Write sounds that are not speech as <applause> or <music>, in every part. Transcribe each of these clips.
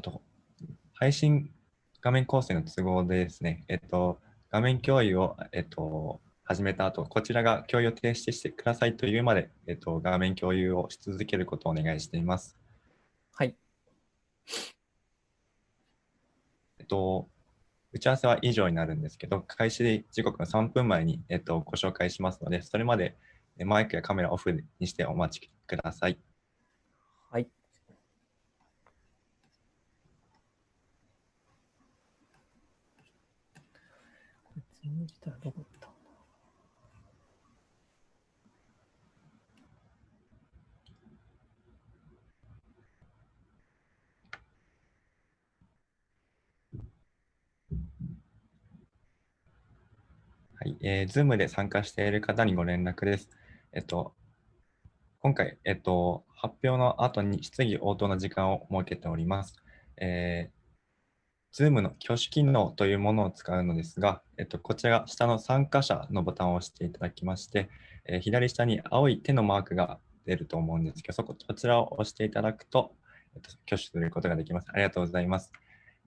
あと、配信画面構成の都合でですね、えっと、画面共有を、えっと、始めた後、こちらが共有を停止してくださいというまで、えっと、画面共有をし続けることをお願いしています。はい。えっと、打ち合わせは以上になるんですけど、開始時刻の3分前に、えっと、ご紹介しますので、それまでマイクやカメラオフにしてお待ちください。はい。どこはい、えー、Zoom で参加している方にご連絡です。えっと、今回、えっと、発表の後に質疑応答の時間を設けております。えー、Zoom の挙手機能というものを使うのですが、えっと、こちらが下の参加者のボタンを押していただきまして、えー、左下に青い手のマークが出ると思うんですけど、そここちらを押していただくと、えっと、挙手することができます。ありがとうございます。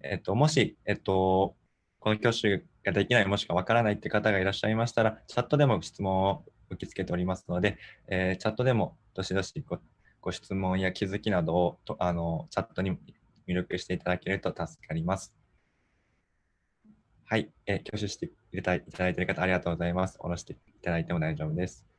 えっと、もし、えっと、この挙手ができない、もしくはわからないって方がいらっしゃいましたら、チャットでも質問を受け付けておりますので、えー、チャットでもどしどしご質問や気づきなどをとあのチャットに入力していただけると助かります。はい、え、挙手していただいている方ありがとうございます。下ろしていただいても大丈夫です。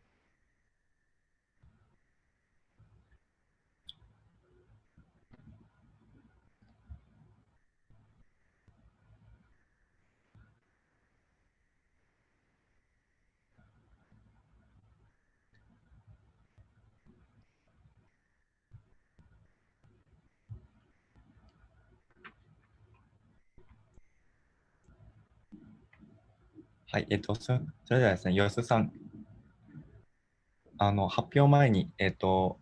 はい、えっと、それではですね、吉さん、あの発表前に、えっと、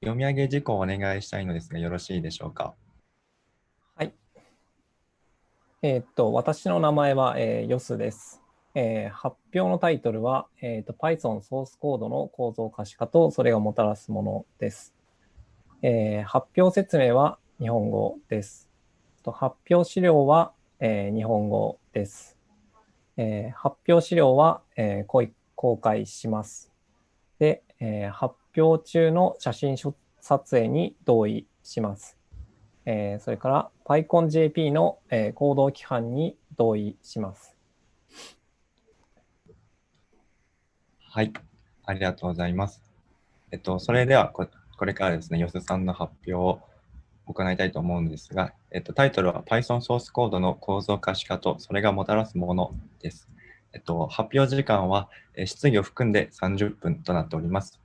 読み上げ事項をお願いしたいのですが、よろしいでしょうか？はい。えっと、私の名前は、えー、ヨスです。えー、発表のタイトルは、えーと、Python ソースコードの構造可視化とそれがもたらすものです。えー、発表説明は日本語です。と発表資料は、えー、日本語です。えー、発表資料は、えー、公開します。で、えー、発表中の写真撮影に同意します。えー、それから PyConJP の、えー、行動規範に同意します。はい、ありがとうございます。えっと、それではこれからですね、よすさんの発表を行いたいと思うんですが、えっと、タイトルは Python ソースコードの構造可視化とそれがもたらすものです。えっと、発表時間は質疑を含んで30分となっております。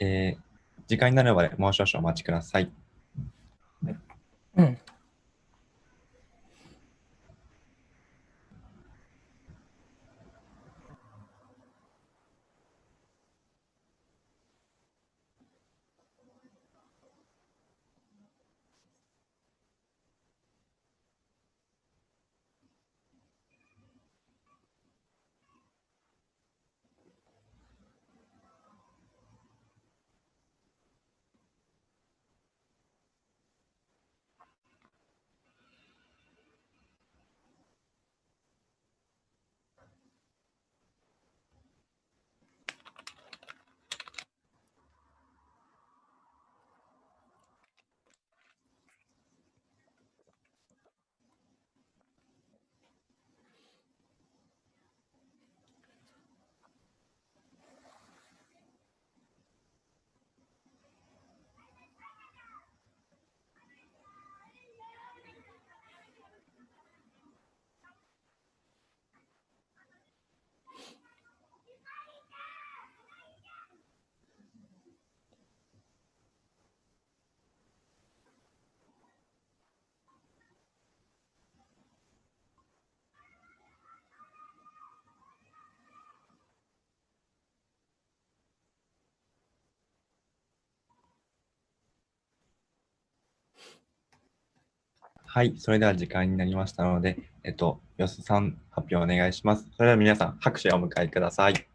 えー、時間になるまでもう少々お待ちください。はい、うんはい、それでは時間になりましたので、えっと、よすさん、発表お願いします。それでは皆さん、拍手をお迎えください。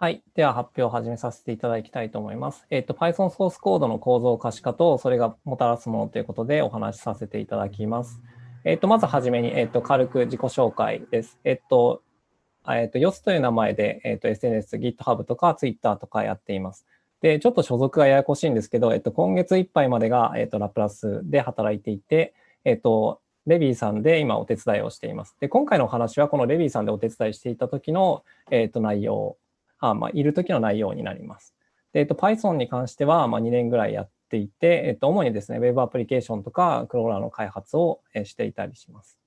はい。では発表を始めさせていただきたいと思います。えっ、と、Python ソースコードの構造可視化と、それがもたらすものということでお話しさせていただきます。えっ、と、まずはじめに、えっ、と、軽く自己紹介です。えっと、えっと、YOS という名前で、えっと、SNS、GitHub とか Twitter とかやっています。で、ちょっと所属がややこしいんですけど、えっと、今月いっぱいまでが、えっと、ラプラスで働いていて、えっと、レビーさんで今お手伝いをしています。で、今回のお話はこのレビーさんでお手伝いしていた時の、えっと、内容あまあ、いる時の内容になります。で、えっと、Python に関しては、まあ、2年ぐらいやっていて、えっと、主にですね、Web アプリケーションとかクローラーの開発をしていたりします。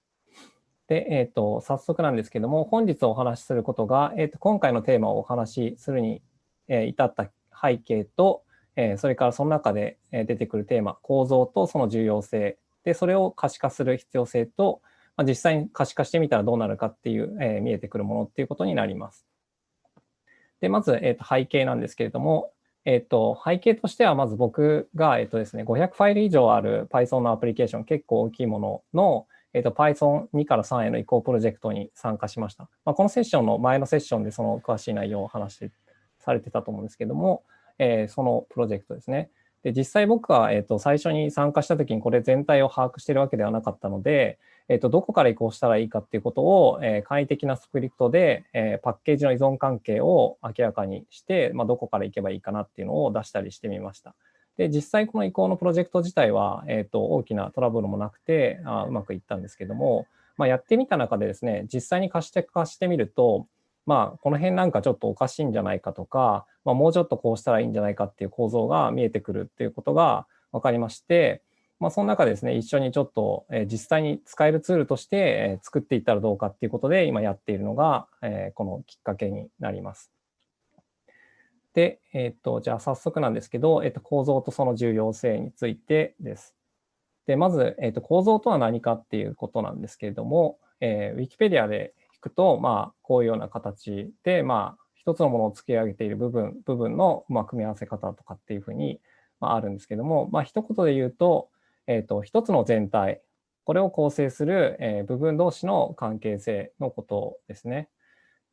で、えっと、早速なんですけども、本日お話しすることが、えっと、今回のテーマをお話しするに至った背景とえ、それからその中で出てくるテーマ、構造とその重要性、で、それを可視化する必要性と、まあ、実際に可視化してみたらどうなるかっていう、えー、見えてくるものっていうことになります。で、まず、えー、と背景なんですけれども、えっ、ー、と、背景としては、まず僕が、えっ、とですね、500ファイル以上ある Python のアプリケーション、結構大きいものの、えっ、と、Python2 から3への移行プロジェクトに参加しました。まあ、このセッションの前のセッションでその詳しい内容を話してされてたと思うんですけども、えー、そのプロジェクトですね。で実際僕は、えーと、最初に参加した時にこれ全体を把握しているわけではなかったので、えーと、どこから移行したらいいかっていうことを、えー、簡易的なスクリプトで、えー、パッケージの依存関係を明らかにして、まあ、どこから行けばいいかなっていうのを出したりしてみました。で実際この移行のプロジェクト自体は、えーと、大きなトラブルもなくてあうまくいったんですけども、まあ、やってみた中でですね実際に貸して貸してみるとまあ、この辺なんかちょっとおかしいんじゃないかとか、まあ、もうちょっとこうしたらいいんじゃないかっていう構造が見えてくるっていうことが分かりまして、まあ、その中ですね、一緒にちょっと、え実際に使えるツールとして、え作っていったらどうかっていうことで今やっているのが、えこのきっかけになります。で、えっ、と、じゃあ早速なんですけど、えっ、と、構造とその重要性についてです。で、まず、えっ、と、構造とは何かっていうことなんですけれども、えー、Wikipedia でくと、まあ、こういうような形で、まあ、一つのものを付け上げている部分、部分の、ま、組み合わせ方とかっていうふうに、まあ、るんですけども、まあ、一言で言うと、えっ、ー、と、一つの全体、これを構成する、え、部分同士の関係性のことですね。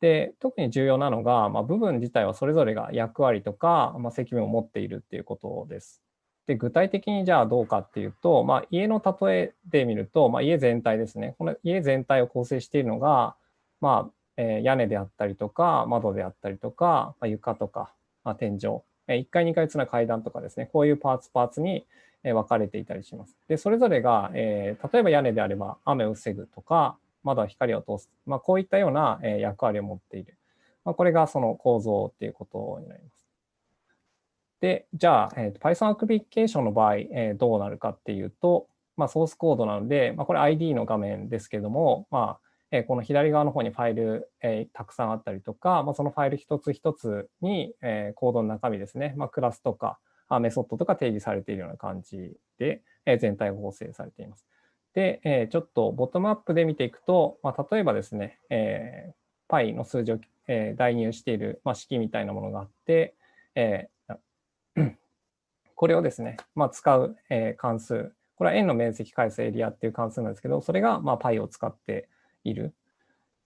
で、特に重要なのが、まあ、部分自体はそれぞれが役割とか、ま、責務を持っているっていうことです。で、具体的にじゃあどうかっていうと、まあ、家の例えで見ると、まあ、家全体ですね。この家全体を構成しているのが、まあ、えー、屋根であったりとか、窓であったりとか、まあ、床とか、まあ、天井、えー、1階、2階つな階段とかですね、こういうパーツパーツに分かれていたりします。で、それぞれが、えー、例えば屋根であれば雨を防ぐとか、窓は光を通す、まあ、こういったような、え役割を持っている。まあ、これがその構造っていうことになります。で、じゃあ、えー、Python アプリケーションの場合、えー、どうなるかっていうと、まあ、ソースコードなので、まあ、これ ID の画面ですけども、まあ、えこの左側の方にファイル、えたくさんあったりとか、まあ、そのファイル一つ一つに、えコードの中身ですね、まあ、クラスとかあメソッドとか定義されているような感じで、え全体が構成されています。で、えちょっとボトムアップで見ていくと、まあ、例えばですね、え π の数字を、え代入している、まあ、式みたいなものがあって、え <clears throat> これをですね、まあ、使う、え関数、これは円の面積返すエリアっていう関数なんですけど、それがまあ π を使っている。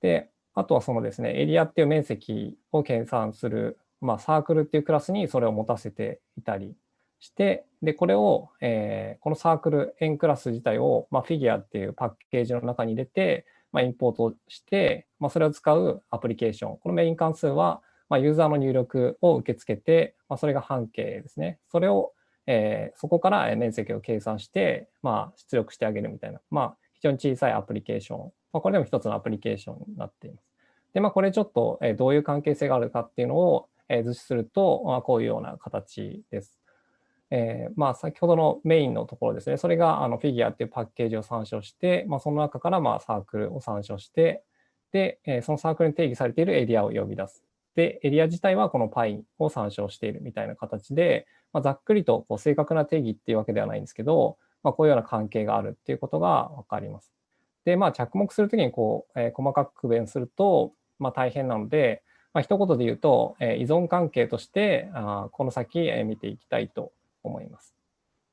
で、あとはそのですね、エリアっていう面積を計算する、まあ、サークルっていうクラスにそれを持たせていたりして、で、これを、えー、このサークル、円クラス自体を、まあ、フィギュアっていうパッケージの中に入れて、まあ、インポートして、まあ、それを使うアプリケーション。このメイン関数は、まあ、ユーザーの入力を受け付けて、まあ、それが半径ですね。それを、えー、そこから面積を計算して、まあ、出力してあげるみたいな、まあ、非常に小さいアプリケーションまあ、これでも一つのアプリケーションになっています。で、まあ、これちょっとえどういう関係性があるかっていうのをえ図示すると、まあ、こういうような形です。えー、まあ先ほどのメインのところですね、それがあのフィギュアっていうパッケージを参照して、まあ、その中からまあサークルを参照して、で、えそのサークルに定義されているエリアを呼び出す。で、エリア自体はこの π を参照しているみたいな形で、まあ、ざっくりとこう正確な定義っていうわけではないんですけど、まあ、こういうような関係があるっていうことがわかります。で、まあ、着目するときにこう、えー、細かく区別すると、まあ、大変なので、まあ、一言で言うと、えー、依存関係としてあこの先、えー、見ていきたいと思います。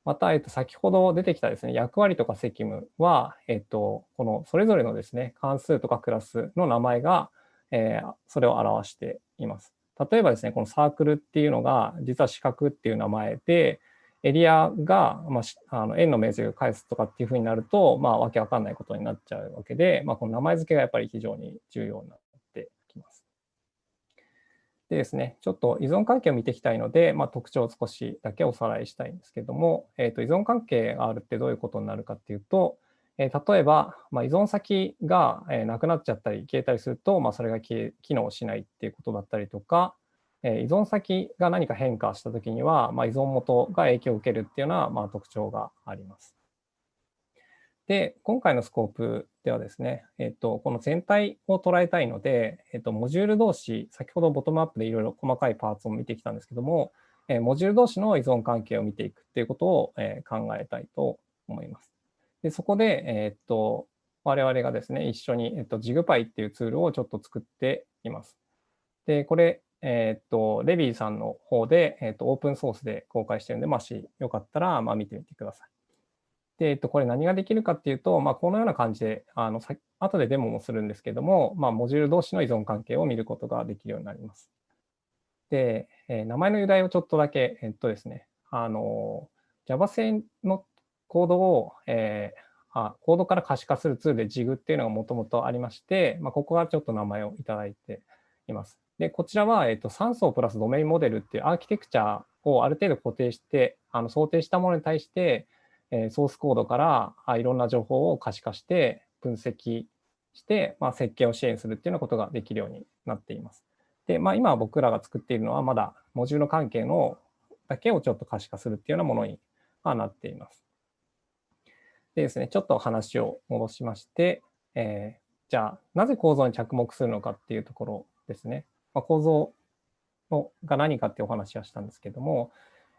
また、えっと、先ほど出てきたですね、役割とか責務は、えっと、このそれぞれのですね、関数とかクラスの名前が、えー、それを表しています。例えばですね、このサークルっていうのが、実は四角っていう名前で、エリアが、まあ、あの円の面積を返すとかっていうふうになると、まあ、わけわかんないことになっちゃうわけで、まあ、この名前付けがやっぱり非常に重要になってきます。でですね、ちょっと依存関係を見ていきたいので、まあ、特徴を少しだけおさらいしたいんですけども、えー、と依存関係があるってどういうことになるかっていうと、えー、例えば、まあ、依存先が、え、なくなっちゃったり消えたりすると、まあ、それが機能しないっていうことだったりとか、え依存先が何か変化したときには、まあ、依存元が影響を受けるっていうような、まあ、特徴があります。で、今回のスコープではですね、えっと、この全体を捉えたいので、えっと、モジュール同士、先ほどボトムアップでいろいろ細かいパーツを見てきたんですけども、えモジュール同士の依存関係を見ていくっていうことを、え考えたいと思います。でそこで、えっと、我々がですね、一緒に、えっと、JigPy っていうツールをちょっと作っています。で、これ、えっ、と、レビーさんの方で、えっ、と、オープンソースで公開してるんで、もしよかったら、まあ、見てみてください。で、えっと、これ何ができるかっていうと、まあ、このような感じで、あの、さ後でデモもするんですけども、まあ、モジュール同士の依存関係を見ることができるようになります。で、えー、名前の由来をちょっとだけ、えっとですね、あの、Java 製のコードを、えーあコードから可視化するツールで JIG っていうのがもともとありまして、まあ、ここがちょっと名前をいただいています。で、こちらは、えっと、3層プラスドメインモデルっていうアーキテクチャをある程度固定して、あの想定したものに対して、えー、ソースコードからあいろんな情報を可視化して分析して、まあ、設計を支援するっていうようなことができるようになっています。で、まあ、今僕らが作っているのはまだモジュール関係のだけをちょっと可視化するっていうようなものになっています。でですね、ちょっと話を戻しまして、えー、じゃあ、なぜ構造に着目するのかっていうところですね。まあ、構造のが何かってお話はしたんですけども、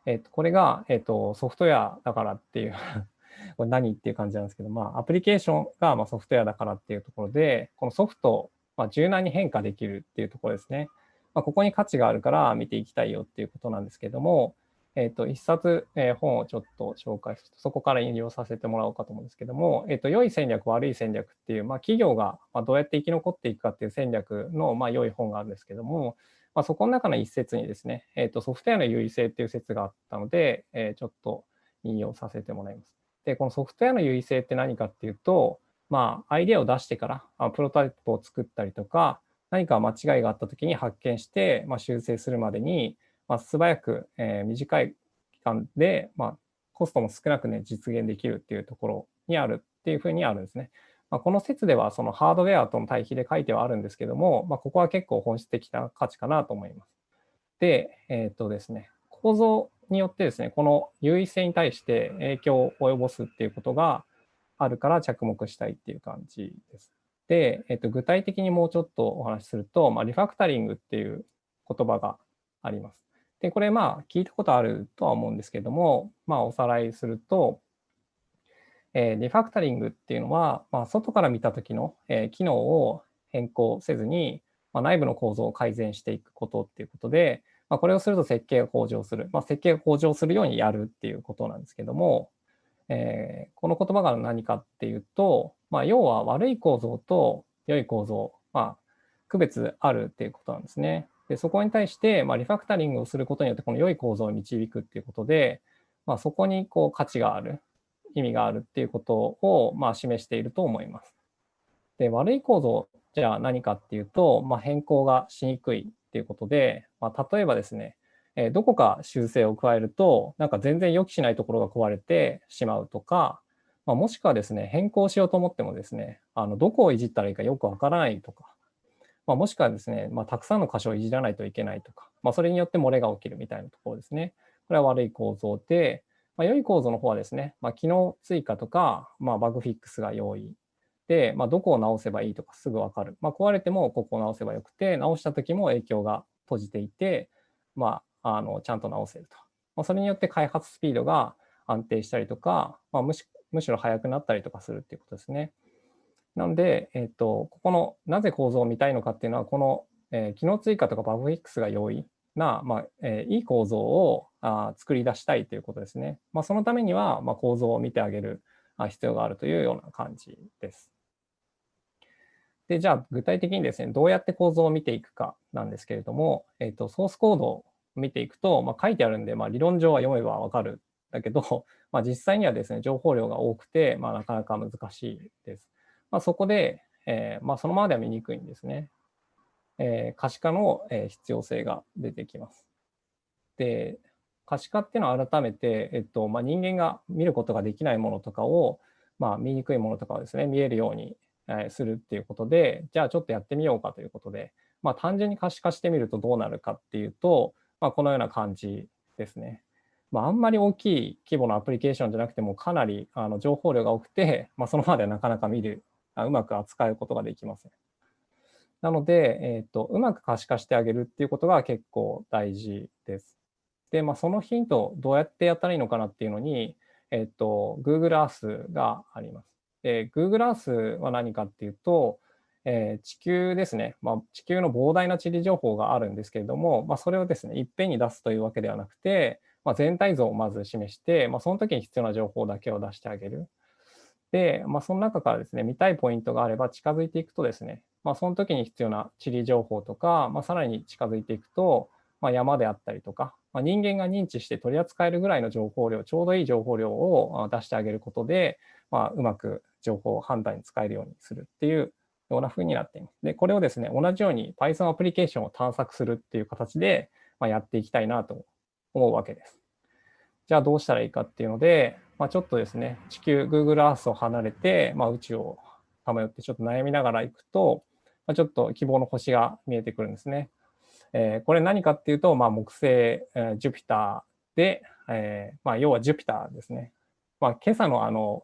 えっとこれが、えっとソフトウェアだからっていう <laughs> これ何っていう感じなんですけど、まあ、アプリケーションがまソフトウェアだからっていうところで、このソフトをま柔軟に変化できるっていうところですね。まあ、ここに価値があるから見ていきたいよっていうことなんですけども、えっ、ー、と、一冊、えー、本をちょっと紹介すると、そこから引用させてもらおうかと思うんですけども、えっ、ー、と、良い戦略、悪い戦略っていう、まあ、企業がどうやって生き残っていくかっていう戦略の、まあ、良い本があるんですけども、まあ、そこの中の一節にですね、えっ、と、ソフトウェアの優位性っていう説があったので、えちょっと引用させてもらいます。で、このソフトウェアの優位性って何かっていうと、まあ、アイデアを出してから、プロタイプを作ったりとか、何か間違いがあったときに発見して、まあ、修正するまでに、まあ、素早く、えー、短い期間で、まあ、コストも少なくね、実現できるっていうところにあるっていうふうにあるんですね。まあ、この説ではそのハードウェアとの対比で書いてはあるんですけども、まあ、ここは結構本質的な価値かなと思います。で、えっ、とですね、構造によってですね、この優位性に対して影響を及ぼすっていうことがあるから着目したいっていう感じです。で、えっ、と具体的にもうちょっとお話しすると、まあ、リファクタリングっていう言葉があります。で、これまあ聞いたことあるとは思うんですけども、まあおさらいすると、えー、リファクタリングっていうのは、まあ、外から見た時の、えー、機能を変更せずに、まあ、内部の構造を改善していくことっていうことで、まあ、これをすると設計が向上する、まあ、設計が向上するようにやるっていうことなんですけども、えー、この言葉が何かっていうと、まあ、要は悪い構造と良い構造、まあ、区別あるっていうことなんですね。でそこに対して、まあ、リファクタリングをすることによってこの良い構造を導くっていうことで、まあ、そこにこう価値がある意味があるっていうことをまあ示していると思います。で悪い構造じゃあ何かっていうと、まあ、変更がしにくいっていうことで、まあ、例えばですね、えどこか修正を加えるとなんか全然予期しないところが壊れてしまうとか、まあ、もしくはですね変更しようと思ってもですねあのどこをいじったらいいかよくわからないとか、まあ、もしくはですね、まあ、たくさんの箇所をいじらないといけないとか、まあ、それによって漏れが起きるみたいなところですね。これは悪い構造で、まあ、良い構造の方はですね、まあ、機能追加とか、まあ、バグフィックスが容易で、まあ、どこを直せばいいとかすぐ分かる。まあ、壊れてもここを直せばよくて、直した時も影響が閉じていて、まあ、あのちゃんと直せると。まあ、それによって開発スピードが安定したりとか、まあ、むしむしろ速くなったりとかするっていうことですね。なので、えっ、と、ここのなぜ構造を見たいのかっていうのは、この、えー、機能追加とかバグフィックスが容易な、まあえー、いい構造をあ作り出したいということですね。まあ、そのためには、まあ、構造を見てあげる必要があるというような感じです。で、じゃあ具体的にですね、どうやって構造を見ていくかなんですけれども、えっ、と、ソースコードを見ていくと、まあ、書いてあるんで、まあ、理論上は読めばわかるだけど、まあ、実際にはですね、情報量が多くて、まあ、なかなか難しいです。まあ、そこで、えー、まあ、そのままでは見にくいんですね。えー、可視化の必要性が出てきます。で、可視化っていうのは改めて、えっとまあ、人間が見ることができないものとかを、まあ、見にくいものとかをですね、見えるようにえするっていうことで、じゃあちょっとやってみようかということで、まあ、単純に可視化してみるとどうなるかっていうと、まあ、このような感じですね。まあ、あんまり大きい規模のアプリケーションじゃなくてもかなりあの情報量が多くて、まあ、そのままではなかなか見る、うまく扱うことができません。なので、えーと、うまく可視化してあげるっていうことが結構大事です。で、まあ、そのヒントどうやってやったらいいのかなっていうのに、えっ、ー、と、Google Earth があります。で、Google Earth は何かっていうと、えー、地球ですね、まあ、地球の膨大な地理情報があるんですけれども、まあ、それをですね、いっぺんに出すというわけではなくて、まあ、全体像をまず示して、まあ、その時に必要な情報だけを出してあげる。で、まあ、その中からですね、見たいポイントがあれば近づいていくとですね、まあ、その時に必要な地理情報とか、まあ、さらに近づいていくと、まあ、山であったりとか、まあ、人間が認知して取り扱えるぐらいの情報量、ちょうどいい情報量を出してあげることで、まあ、うまく情報を判断に使えるようにするっていうような風になっています。で、これをですね、同じように Python アプリケーションを探索するっていう形で、まあ、やっていきたいなと思うわけです。じゃあどうしたらいいかっていうので、まあ、ちょっとですね、地球、Google Earth を離れて、まあ、宇宙をさまよってちょっと悩みながら行くと、まあ、ちょっと希望の星が見えてくるんですね。えー、これ何かっていうと、まあ、木星、えー、ジュピターで、えーまあ、要はジュピターですね。まあ、今朝のあの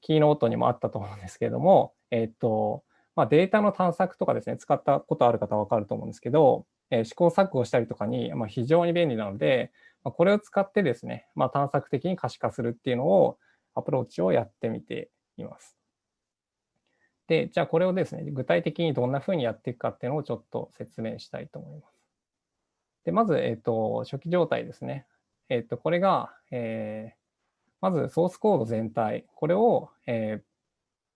キーノートにもあったと思うんですけれども、えっ、とまあ、データの探索とかですね、使ったことある方は分かると思うんですけど、えー、試行錯誤したりとかに、まあ、非常に便利なので、まあ、これを使ってですね、まあ、探索的に可視化するっていうのを、アプローチをやってみています。で、じゃあこれをですね、具体的にどんなふうにやっていくかっていうのをちょっと説明したいと思います。で、まず、えっ、ー、と、初期状態ですね。えっ、ー、と、これが、えー、まずソースコード全体、これを、えー、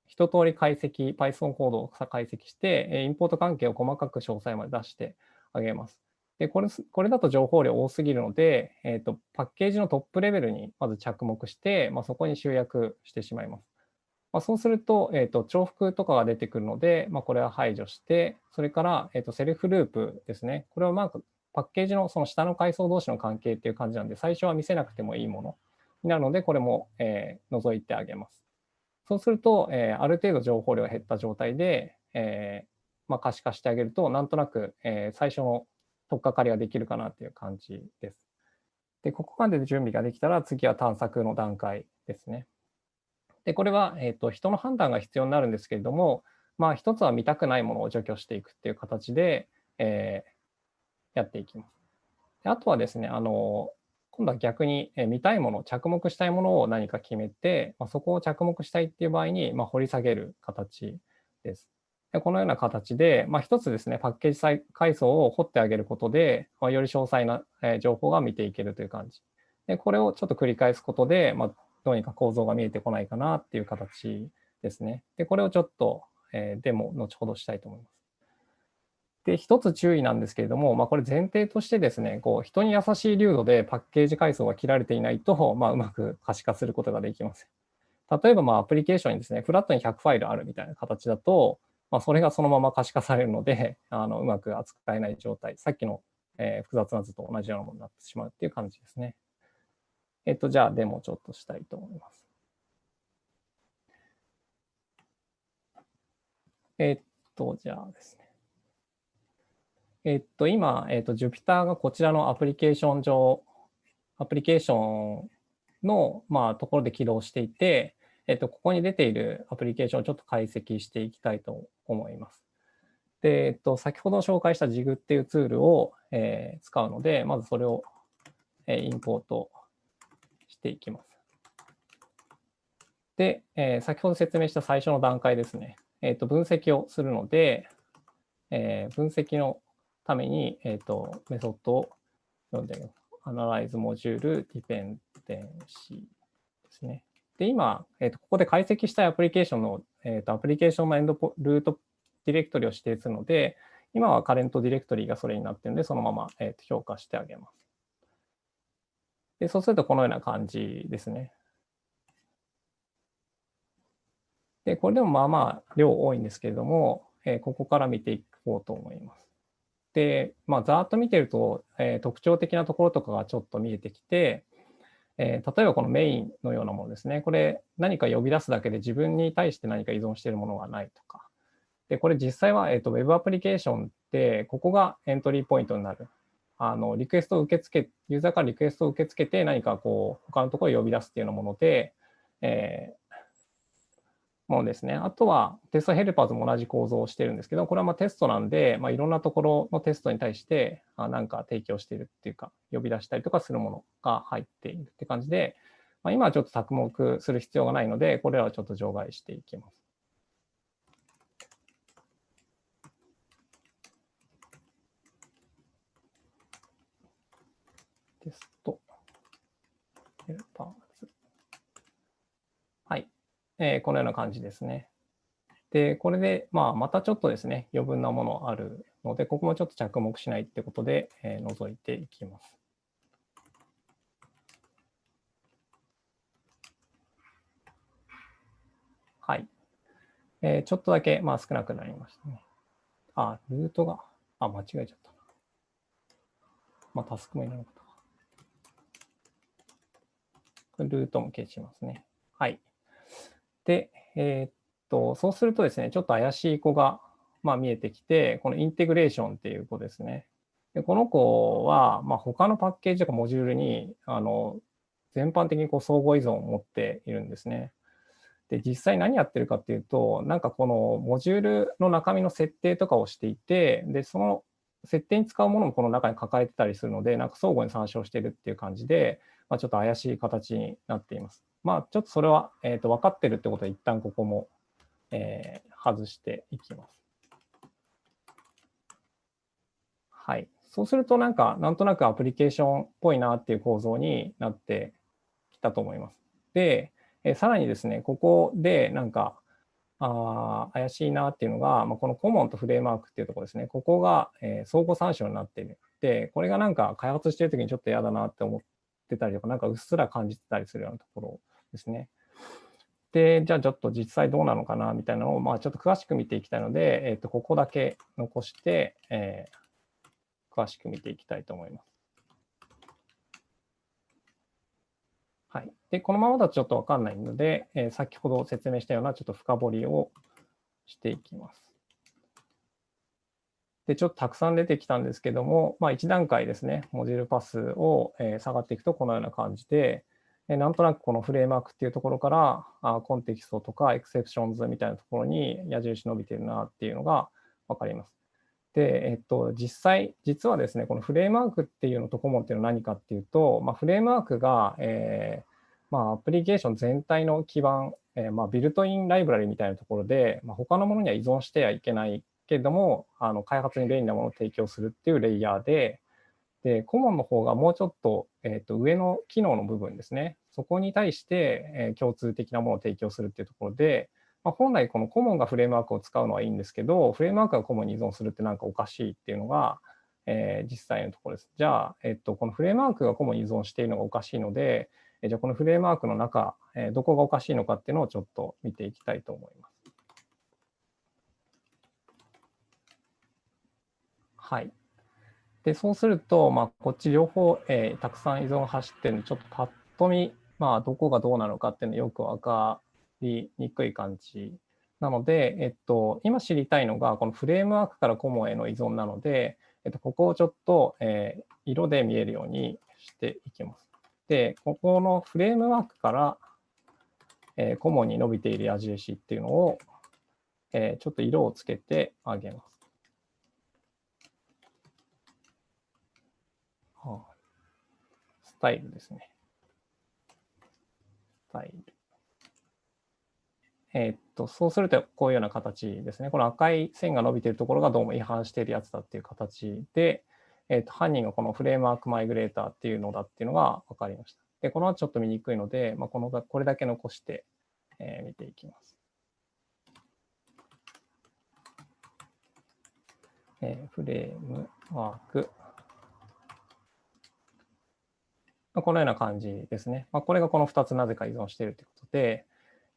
一通り解析、Python コードを解析して、インポート関係を細かく詳細まで出してあげます。でこれこれだと情報量多すぎるので、えーと、パッケージのトップレベルにまず着目して、まあ、そこに集約してしまいます。まあ、そうすると,、えーと、重複とかが出てくるので、まあ、これは排除して、それから、えーと、セルフループですね。これはまあパッケージのその下の階層同士の関係っていう感じなんで、最初は見せなくてもいいものになるので、これも、えー、除いてあげます。そうすると、えー、ある程度情報量が減った状態で、えーまあ、可視化してあげると、なんとなく、えー、最初の取っかかりができるかなっていう感じです。で、ここまで準備ができたら、次は探索の段階ですね。で、これは、えーと、人の判断が必要になるんですけれども、まあ、一つは見たくないものを除去していくっていう形で、えー、やっていきます。であとはですね、あの、今度は逆に、え見たいもの、着目したいものを何か決めて、まあ、そこを着目したいっていう場合に、まあ、掘り下げる形です。でこのような形で、まあ、一つですね、パッケージ階層を掘ってあげることで、まあ、より詳細な情報が見ていけるという感じ。でこれをちょっと繰り返すことで、まあ、どうにか構造が見えてこないかなっていう形ですね。で、これをちょっと、えー、デモ後ほどしたいと思います。で、一つ注意なんですけれども、まあ、これ前提としてですね、こう人に優しい流度でパッケージ階層が切られていないと、まあ、うまく可視化することができません。例えば、まあ、アプリケーションにですね、フラットに100ファイルあるみたいな形だと、まあ、それがそのまま可視化されるので、<laughs> あのうまく扱えない状態、さっきの、えー、複雑な図と同じようなものになってしまうっていう感じですね。えっと、じゃあ、デモちょっとしたいと思います。えっと、じゃあですね。えっと、今、えっと、Jupyter がこちらのアプリケーション上、アプリケーションの、まあ、ところで起動していて、えっと、ここに出ているアプリケーションをちょっと解析していきたいと思います。で、えっと、先ほど紹介した Jig っていうツールを、えー、使うので、まずそれを、えー、インポートしていきます。で、えー、先ほど説明した最初の段階ですね。えっと、分析をするので、えー、分析のために、えっと、メソッドを読んでみます。Analyze Module Dependency ですね。で、今、えーと、ここで解析したいアプリケーションの、えーと、アプリケーションのエンドポルートディレクトリを指定するので、今はカレントディレクトリがそれになっているので、そのまま、えー、評価してあげます。でそうするとこのような感じですね。で、これでもまあまあ量多いんですけれども、えー、ここから見ていこうと思います。で、まあ、ざーっと見てると、えー、特徴的なところとかがちょっと見えてきて、えー、例えばこのメインのようなものですね。これ何か呼び出すだけで自分に対して何か依存しているものがないとか。で、これ実際は、えーと、Web アプリケーションって、ここがエントリーポイントになる。あのリクエストを受け付け、ユーザーからリクエストを受け付けて何かこう、他のところを呼び出すっていうようなもので、えものですね。あとはテストヘルパーズも同じ構造をしてるんですけど、これはまテストなんで、まあ、いろんなところのテストに対して何か提供しているっていうか、呼び出したりとかするものが入っているって感じで、まあ、今はちょっと着目する必要がないので、これらはちょっと除外していきます。テストヘルパーえー、このような感じですね。で、これで、まあ、またちょっとですね、余分なものあるので、ここもちょっと着目しないってことで、えー、除いていきます。はい。えー、ちょっとだけ、まあ、少なくなりましたね。あ、ルートが、あ、間違えちゃった。まあ、タスクもいらなかった。ルートも消しますね。はい。で、えー、っと、そうするとですね、ちょっと怪しい子が、まあ、見えてきて、このインテグレーションっていう子ですね。でこの子は、まあ、他のパッケージとかモジュールにあの全般的にこう相互依存を持っているんですね。で、実際何やってるかっていうと、なんかこのモジュールの中身の設定とかをしていて、で、その設定に使うものもこの中に抱えてたりするので、なんか相互に参照してるっていう感じで、まあ、ちょっと怪しい形になっています。まあ、ちょっとそれは、えー、と分かってるってことは一旦ここも、えー、外していきます。はい。そうするとなんか、なんとなくアプリケーションっぽいなっていう構造になってきたと思います。で、えー、さらにですね、ここでなんか、あ怪しいなっていうのが、まあ、このコモンとフレームワークっていうところですね。ここが、えー、相互参照になっている。で、これがなんか開発してるときにちょっと嫌だなって思ってたりとか、なんかうっすら感じてたりするようなところですね。で、じゃあちょっと実際どうなのかなみたいなのを、まあ、ちょっと詳しく見ていきたいので、え、ー、と、ここだけ残して、えー、詳しく見ていきたいと思います。はい。で、このままだとちょっとわかんないので、えー、先ほど説明したようなちょっと深掘りをしていきます。で、ちょっとたくさん出てきたんですけども、まあ、1段階ですね、モジュールパスを、え下がっていくとこのような感じで、えなんとなくこのフレームワークっていうところからあコンテキストとか exceptions みたいなところに矢印伸びてるなっていうのが分かります。で、えっと、実際、実はですね、このフレームワークっていうのと common っていうのは何かっていうと、まあ、フレームワークが、えーまあ、アプリケーション全体の基盤、えーまあ、ビルトインライブラリみたいなところで、まあ、他のものには依存してはいけないけれども、あの開発に便利なものを提供するっていうレイヤーで、で、コモンの方がもうちょっと,、えー、と上の機能の部分ですね。そこに対して、えー、共通的なものを提供するっていうところで、まあ、本来このコモンがフレームワークを使うのはいいんですけど、フレームワークがコモンに依存するってなんかおかしいっていうのが、えー、実際のところです。じゃあ、えっと、このフレームワークがコモンに依存しているのがおかしいので、えじゃあこのフレームワークの中、えー、どこがおかしいのかっていうのをちょっと見ていきたいと思います。はい。で、そうすると、まあ、こっち両方、えー、たくさん依存が走ってるので、ちょっとパッと見、まあ、どこがどうなのかっていうのよく分かりにくい感じなので、えっと、今知りたいのが、このフレームワークからコモへの依存なので、えっと、ここをちょっと、えー、色で見えるようにしていきます。で、ここのフレームワークから、えー、コモに伸びている矢印っていうのを、えー、ちょっと色をつけてあげます。はあ、スタイルですね。タイル。えー、っと、そうするとこういうような形ですね。この赤い線が伸びているところがどうも違反しているやつだっていう形で、えー、っと犯人がこのフレームワーク migrator っていうのだっていうのが分かりました。で、この後ちょっと見にくいので、まあ、このこれだけ残して、えー、見ていきます。えー、フレームワーク。まこのような感じですね。まあ、これがこの2つなぜか依存しているということで、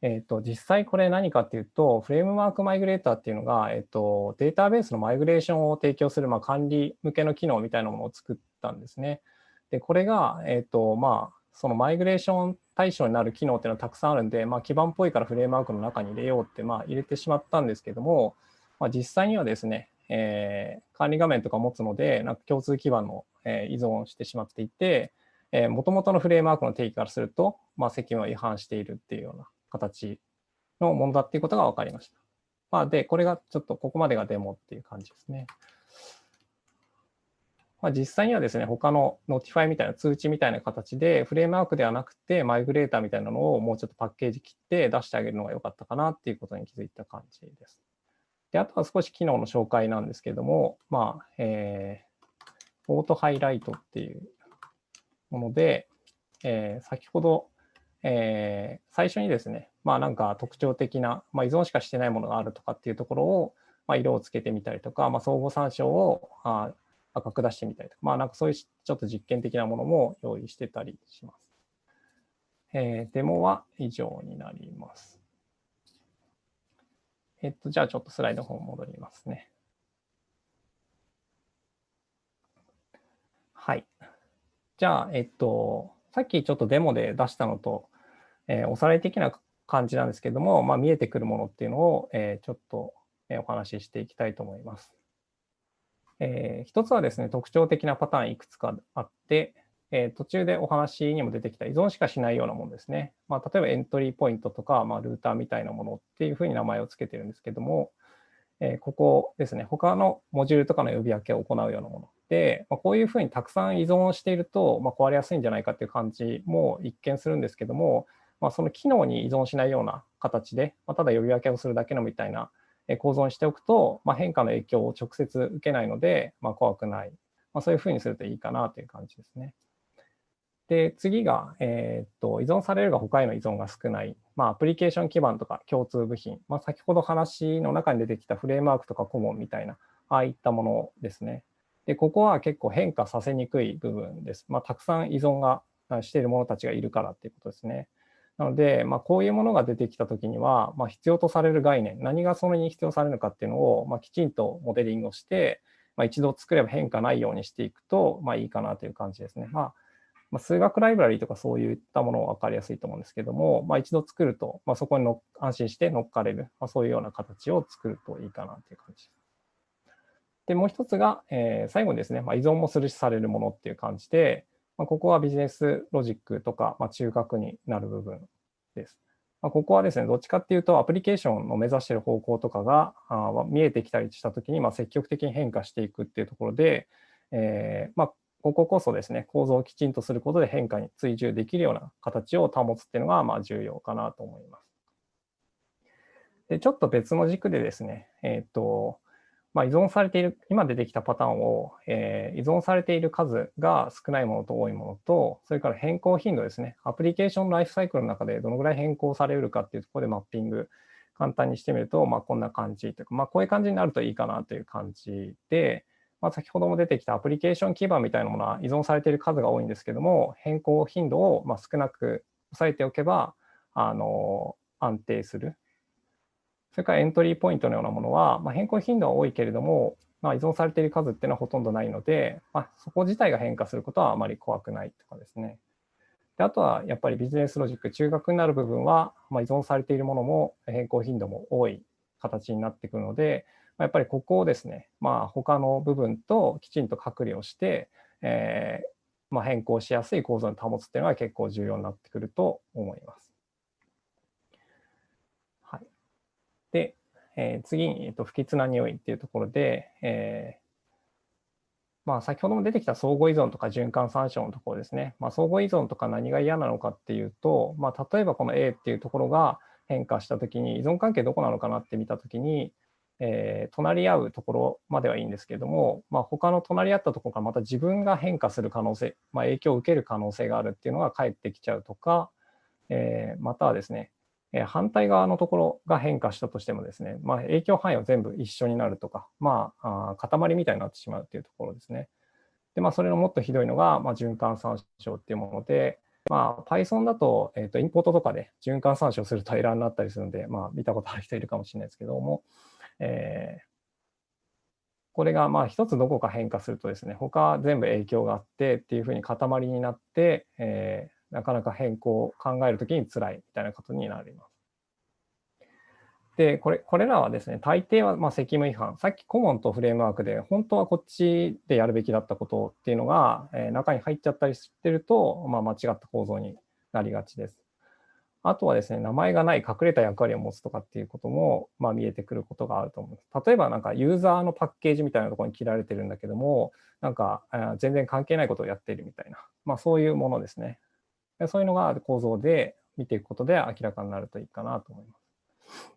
えー、と実際これ何かっていうと、フレームワーク migrator っていうのが、えー、とデータベースのマイグレーションを提供する、まあ、管理向けの機能みたいなものを作ったんですね。で、これが、えっ、と、まあ、そのマイグレーション対象になる機能っていうのはたくさんあるんで、まあ、基盤っぽいからフレームワークの中に入れようって、まあ、入れてしまったんですけども、まあ、実際にはですね、えー、管理画面とか持つので、なんか共通基盤の、えー、依存してしまっていて、もともとのフレームワークの定義からすると、まあ、責務は違反しているっていうような形のものだっていうことが分かりました。まあ、で、これがちょっとここまでがデモっていう感じですね。まあ、実際にはですね、他の Notify みたいな通知みたいな形で、フレームワークではなくて、マイグレーターみたいなのをもうちょっとパッケージ切って出してあげるのが良かったかなっていうことに気づいた感じです。で、あとは少し機能の紹介なんですけども、まあ、えー、オートハイライトっていうもので、えー、先ほど、えー、最初にですね、まあなんか特徴的な、まあ、依存しかしてないものがあるとかっていうところを、まあ、色をつけてみたりとか、まあ、相互参照をあ赤く出してみたりとか、まあなんかそういうちょっと実験的なものも用意してたりします。えー、デモは以上になります。えっと、じゃあちょっとスライドの方戻りますね。はい。じゃあ、えっと、さっきちょっとデモで出したのと、えー、おさらい的な感じなんですけども、まあ、見えてくるものっていうのを、えー、ちょっとお話ししていきたいと思います。えー、一つはですね、特徴的なパターンいくつかあって、えー、途中でお話にも出てきた依存しかしないようなものですね。まあ、例えばエントリーポイントとか、まあ、ルーターみたいなものっていうふうに名前を付けてるんですけども、え、ここですね、他のモジュールとかの呼び分けを行うようなもので、まあ、こういうふうにたくさん依存していると、まあ、壊れやすいんじゃないかっていう感じも一見するんですけども、まあ、その機能に依存しないような形で、ま、ただ呼び分けをするだけのみたいな構造にしておくと、ま、変化の影響を直接受けないので、ま、怖くない、ま、そういうふうにするといいかなという感じですね。で、次が、えー、っと依存されるが他への依存が少ない、まあ、アプリケーション基盤とか共通部品、まあ、先ほど話の中に出てきたフレームワークとかコモンみたいな、ああいったものですね。で、ここは結構変化させにくい部分です。まあ、たくさん依存がしている者たちがいるからっていうことですね。なので、まあ、こういうものが出てきたときには、まあ、必要とされる概念、何がそれに必要されるのかっていうのを、まあ、きちんとモデリングをして、まあ、一度作れば変化ないようにしていくと、まあ、いいかなという感じですね。まあまあ、数学ライブラリーとかそういったものは分かりやすいと思うんですけども、まあ、一度作ると、まあ、そこにの安心して乗っかれる、まあ、そういうような形を作るといいかなという感じです。で、もう一つが、えー、最後にですね、まあ、依存もするしされるものっていう感じで、まあ、ここはビジネスロジックとか、まあ、中核になる部分です。まあ、ここはですね、どっちかっていうと、アプリケーションの目指している方向とかがあ見えてきたりしたときに、まあ、積極的に変化していくっていうところで、えー、まあ、こここそですね、構造をきちんとすることで変化に追従できるような形を保つっていうのが、まあ、重要かなと思います。でちょっと別の軸でですね、えっ、と、まあ、依存されている、今出てきたパターンを、えー、依存されている数が少ないものと多いものと、それから変更頻度ですね。アプリケーションライフサイクルの中でどのぐらい変更されるかっていうところでマッピング、簡単にしてみると、まあ、こんな感じというか、まあ、こういう感じになるといいかなという感じで、まあ、先ほども出てきたアプリケーション基盤みたいなものは依存されている数が多いんですけども、変更頻度をま少なく抑えておけば、あの安定するそれからエントリーポイントのようなものは、まあ、変更頻度は多いけれども、まあ、依存されている数っていうのはほとんどないので、まあ、そこ自体が変化することはあまり怖くないとかですね。であとはやっぱりビジネスロジック、中核になる部分は、ま、依存されているものも変更頻度も多い形になってくるので、やっぱりここをですね、まあ、他の部分ときちんと隔離をして、えーまあ、変更しやすい構造に保つっていうのは結構重要になってくると思います。はいで、えー、次に、えーと、不吉な匂いっていうところで、えーまあ、先ほども出てきた相互依存とか循環参照のところですね。まあ、相互依存とか何が嫌なのかっていうと、まあ、例えばこの A っていうところが変化したときに依存関係どこなのかなって見たときに、えー、隣り合うところまではいいんですけども、まあ、他の隣り合ったところからまた自分が変化する可能性、まあ、影響を受ける可能性があるっていうのが返ってきちゃうとか、えー、またはですね、えー、反対側のところが変化したとしてもですね、まあ、影響範囲は全部一緒になるとか、まあ、あ塊みたいになってしまうというところですね。で、まあ、それのもっとひどいのが、まあ、循環参照っていうもので、まあ、Python だと,、えー、とインポートとかで循環参照するとエラーになったりするので、まあ、見たことある人いるかもしれないですけども、えー、これがまあ一つどこか変化するとですね、他全部影響があってっていうふうに塊になって、えー、なかなか変更を考えるときに辛いみたいなことになります。で、これこれらはですね、大抵はまあ責務違反、さっきコモンとフレームワークで、本当はこっちでやるべきだったことっていうのが、え中に入っちゃったりしてると、まあ、間違った構造になりがちです。あとはですね、名前がない隠れた役割を持つとかっていうことも、まあ、見えてくることがあると思います。例えば、なんかユーザーのパッケージみたいなところに切られてるんだけども、なんか全然関係ないことをやっているみたいな、まあ、そういうものですね。そういうのが構造で見ていくことで明らかになるといいかなと思います。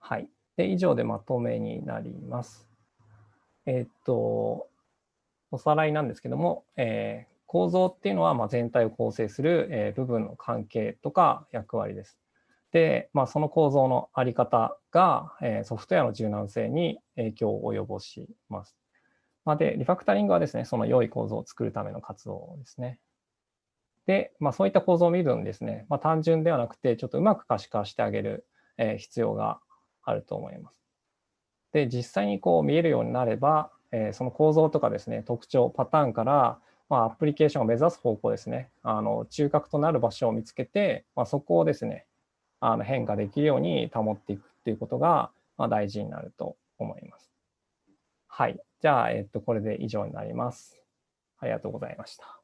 はい。で、以上でまとめになります。えっと、おさらいなんですけども、えー、構造っていうのはま全体を構成する、え部分の関係とか役割です。で、まあ、その構造のあり方が、えソフトウェアの柔軟性に影響を及ぼします。まあ、で、リファクタリングはですね、その良い構造を作るための活動ですね。で、まあ、そういった構造を見るのにですね、まあ、単純ではなくて、ちょっとうまく可視化してあげる、え必要があると思います。で、実際にこう見えるようになれば、えその構造とかですね、特徴、パターンから、まあ、アプリケーションを目指す方向ですね、あの中核となる場所を見つけて、まあ、そこをですね、あの変化できるように保っていくっていうことが、まあ、大事になると思います。はい。じゃあ、えっと、これで以上になります。ありがとうございました。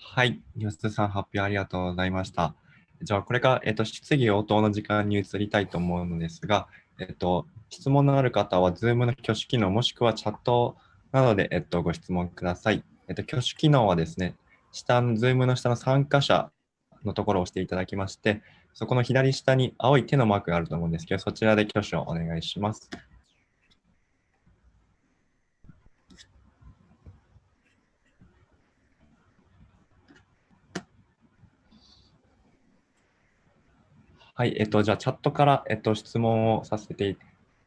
はい。吉田さん、発表ありがとうございました。じゃあ、これから、えっと、質疑応答の時間に移りたいと思うのですが、えっと、質問のある方は、Zoom の挙手機能、もしくはチャットなどで、えっと、ご質問ください。えっと、挙手機能はですね、下の、Zoom の下の参加者のところを押していただきまして、そこの左下に青い手のマークがあると思うんですけど、そちらで挙手をお願いします。はい、えっと、じゃあ、チャットから、えっと、質問をさせてい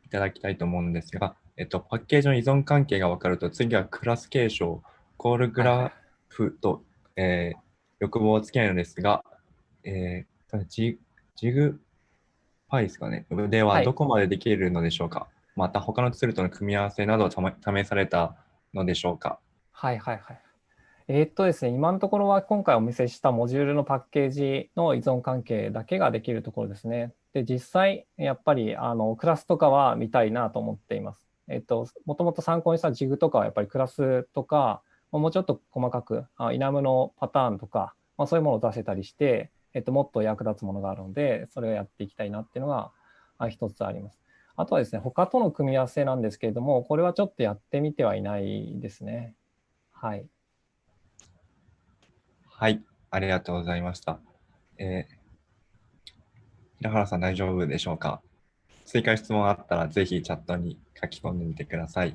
ただきたいと思うんですが、えっと、パッケージの依存関係が分かると、次はクラス継承、コールグラフと、はい、えー、欲望をつけないのですが、えー、ジジグパイですかね、ではどこまでできるのでしょうか、はい、また他のツールとの組み合わせなどを試されたのでしょうか。はいはいはい。えー、っとですね、今のところは今回お見せしたモジュールのパッケージの依存関係だけができるところですね。で、実際、やっぱりあのクラスとかは見たいなと思っています。えっと、もともと参考にしたジグとかはやっぱりクラスとか、もうちょっと細かく、イナムのパターンとか、まあ、そういうものを出せたりして、えっと、もっと役立つものがあるので、それをやっていきたいなっていうのが一つあります。あとはですね、他との組み合わせなんですけれども、これはちょっとやってみてはいないですね。はい。はい、ありがとうございました。えー、平原さん大丈夫でしょうか？追加質問あったらぜひチャットに書き込んでみてください。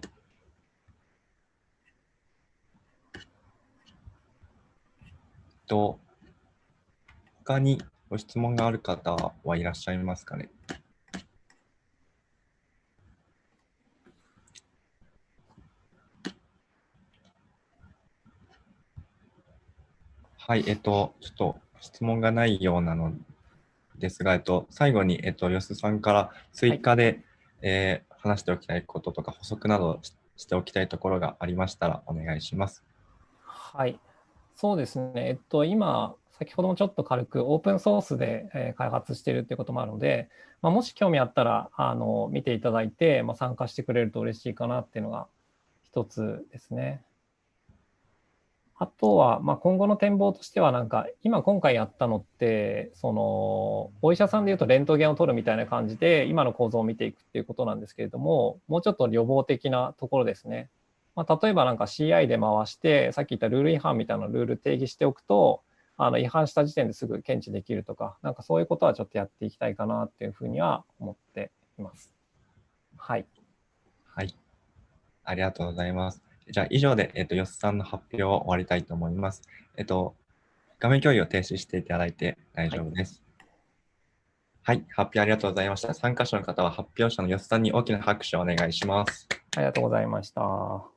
と、他にご質問がある方はいらっしゃいますかね？はい、えっと、ちょっと質問がないようなのですが、えっと、最後に、えっと、吉さんから追加で、はい、えー、話しておきたいこととか補足などしておきたいところがありましたらお願いします。はい、そうですね。えっと、今、先ほどもちょっと軽くオープンソースで、え開発しているということもあるので、まあ、もし興味あったらあの見ていただいて、まあ、参加してくれると嬉しいかなっていうのが一つですね。あとは、まあ、今後の展望としては、なんか、今今回やったのって、その、お医者さんでいうとレントゲンを取るみたいな感じで、今の構造を見ていくっていうことなんですけれども、もうちょっと予防的なところですね。まあ、例えばなんか CI で回して、さっき言ったルール違反みたいなルール定義しておくと、あの違反した時点ですぐ検知できるとか、なんかそういうことはちょっとやっていきたいかなっていうふうには思っています。はい。はい。ありがとうございます。じゃあ以上で、えっと、よっさんの発表を終わりたいと思います。えっと、画面共有を停止していただいて大丈夫です。はい、発表ありがとうございました。参加者の方は発表者のよっさんに大きな拍手をお願いします。ありがとうございました。